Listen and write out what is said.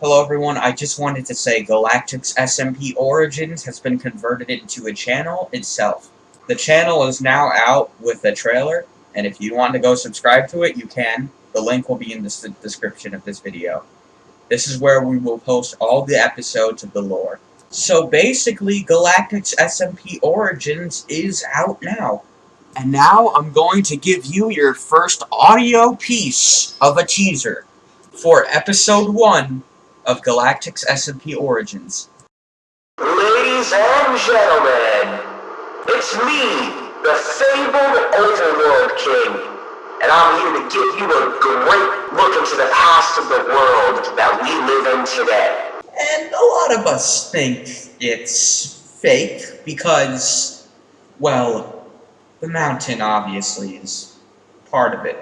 Hello everyone, I just wanted to say Galactic's SMP Origins has been converted into a channel itself. The channel is now out with a trailer, and if you want to go subscribe to it, you can. The link will be in the description of this video. This is where we will post all the episodes of the lore. So basically, Galactic's SMP Origins is out now. And now I'm going to give you your first audio piece of a teaser for episode 1 of Galactic's SMP Origins. Ladies and gentlemen, it's me, the fabled Overworld King, and I'm here to give you a great look into the past of the world that we live in today. And a lot of us think it's fake because, well, the mountain obviously is part of it.